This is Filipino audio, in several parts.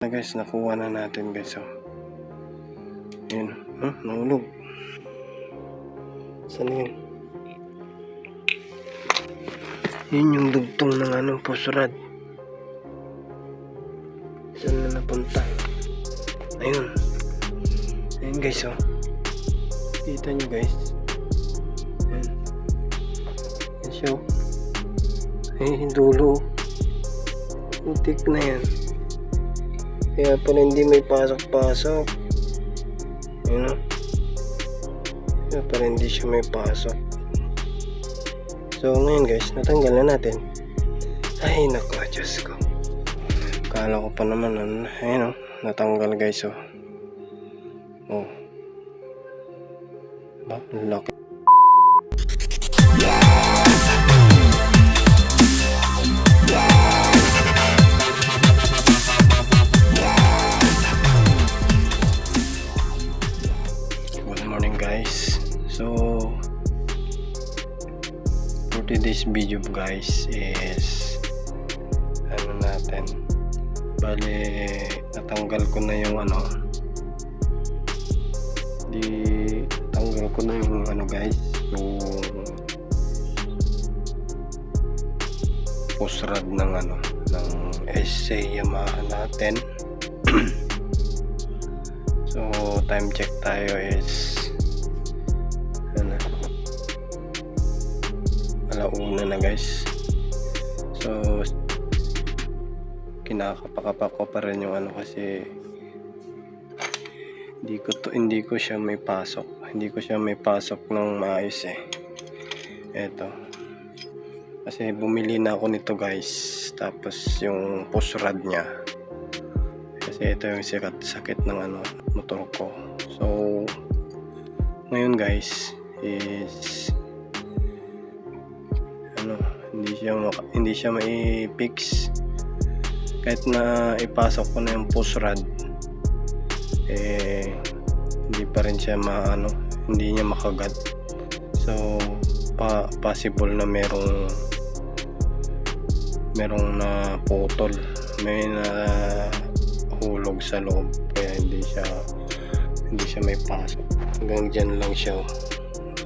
na guys, nakuha na natin guys. Oh. Yun. Huh? Nahulog. Saan yun? Yun yung dugtong ng ano, pusrad. Saan na napunta? Ayun. Ayun guys, oh. Kita nyo guys. Ayun. Yan siya, oh. Ay, yung dulo. Putik na yan. Kaya pala hindi may pasok-pasok. Ayun o. Kaya pala hindi siya may pasok. So ngayon guys, natanggal na natin. Ay nako, Diyos ko. Kala ko pa naman, ayun o. Natanggal guys. Oh. Ba, laki. Today's video guys is ano natin bali natanggal ko na yung ano di tanggal ko na yung ano guys yung post rod ng ano ng essay Yamaha natin. So, time check tayo is alauna na guys. So, kinakapakapa ko pa rin yung ano kasi hindi ko to, hindi ko siya may pasok. Hindi ko siya may pasok ng maayos eh. Eto. Kasi bumili na ako nito guys. Tapos yung push rod niya kasi ito yung sikat sakit ng ano motor ko so ngayon guys is siya hindi siya mai-fix kahit na ipasok ko na yung push rod eh hindi pa rin siya maano hindi niya makagat so pa possible na merong merong na putol may na hulog sa loob kaya hindi siya hindi siya may pasok hanggang dyan lang siya.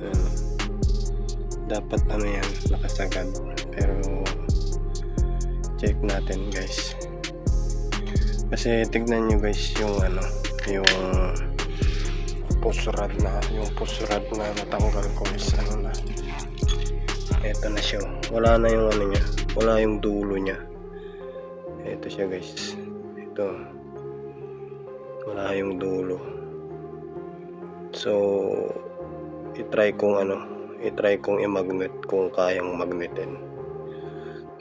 Ayan. dapat ano yan nakasagad pero check natin guys. Kasi tignan nyo guys yung ano yung pusrad na yung pusrad na natanggal ko is ano na? Eto na siya. Wala na yung ano niya. Wala yung dulo niya. Eto siya guys. Ito. Wala yung dulo. So itry kong ano itry kong i-magnet kung kayang magnetin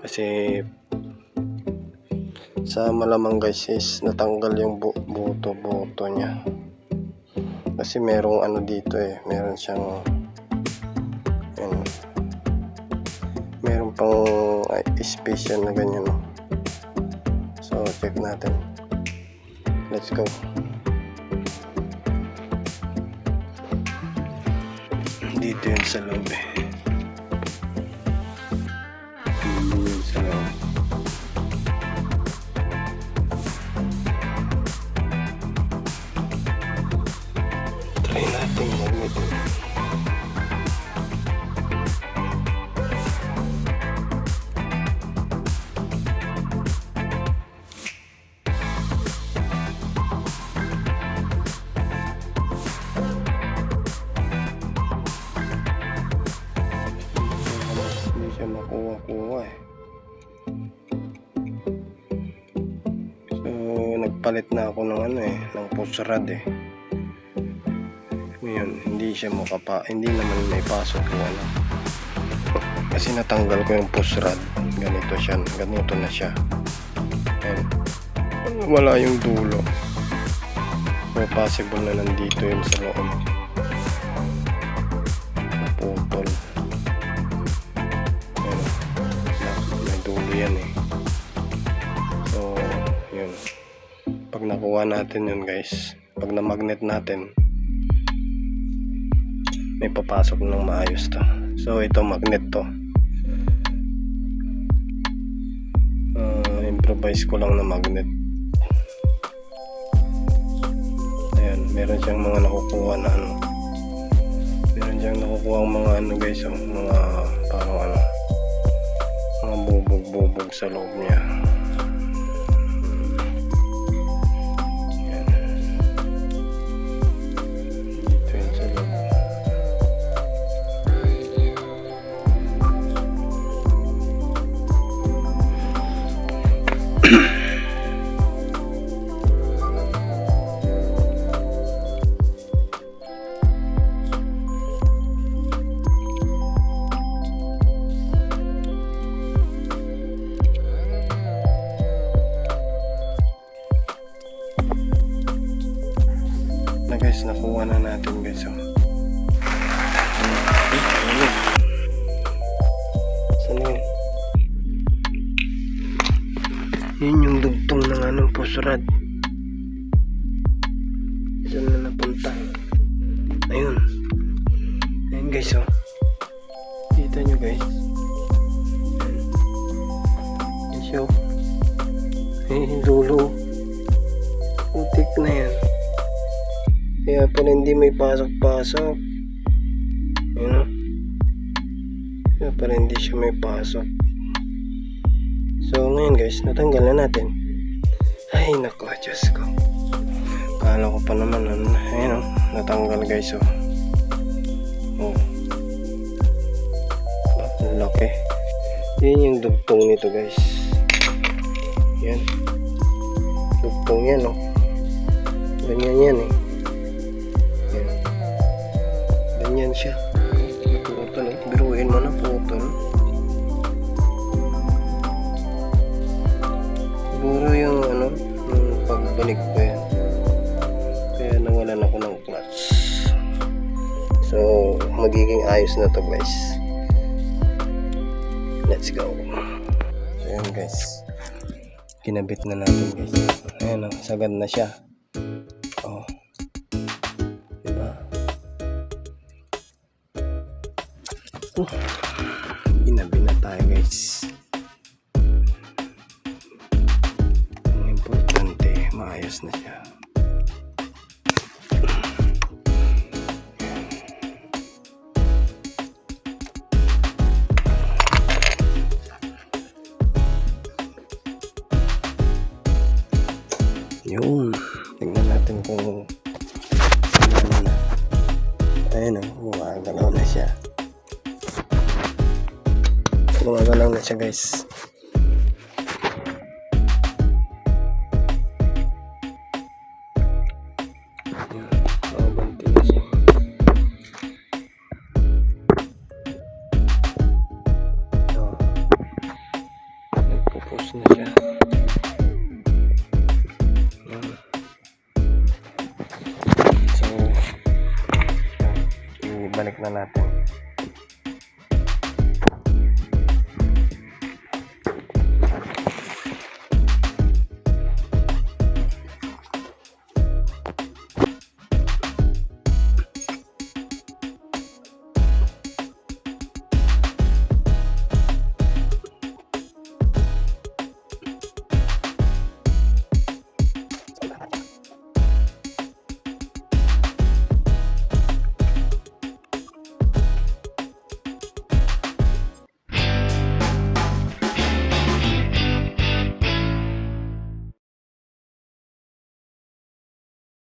kasi sa malamang guys is natanggal yung bu buto buto niya. Kasi merong ano dito eh meron siyang yun, meron pang ay, space na ganyan. So check natin. Let's go. Dito yun sa loob eh nagpalit na ako ng ano eh ng pusrad eh. Ngayon hindi siya makapa hindi naman may pasok yung ano. Kasi natanggal ko yung pusrad ganito siya ganito na siya. Ayan. wala yung dulo. So possible na nandito yun sa loob nakuha natin yun guys pag na magnet natin may papasok ng maayos to so ito magnet to uh, improvise ko lang na magnet meron siyang mga nakukuha na ano. Meron siyang nakukuha ang mga ano guys, oh, mga parang ano, mga bubog-bubog sa loob niya. Yun yung dugtong ng anong pusrad. Saan na napunta? Ayun. Ayun guys oh. Kita nyo guys. Siya oh. Ay, dulo. Putik na yan. Kaya pala hindi may pasok-pasok. Yun o. Kaya pala hindi siya may pasok. So ngayon guys, natanggal na natin. Ay nako, Diyos ko. Kala ko pa naman, ano, ayun o, natanggal guys o. Oh. Ang laki. Yun yung dugtong nito guys. Yan. Dugtong yan o. Ganyan yan eh. Yan. Ganyan siya. So, magiging ayos na to guys. Let's go. So, yan guys. Kinabit na natin guys. Ayan o, sagad na siya. Oh. Diba? Uh, ginabi na tayo guys. Ang importante, maayos na siya. Gumagalaw na siya guys. Na siya. So, ibalik na natin.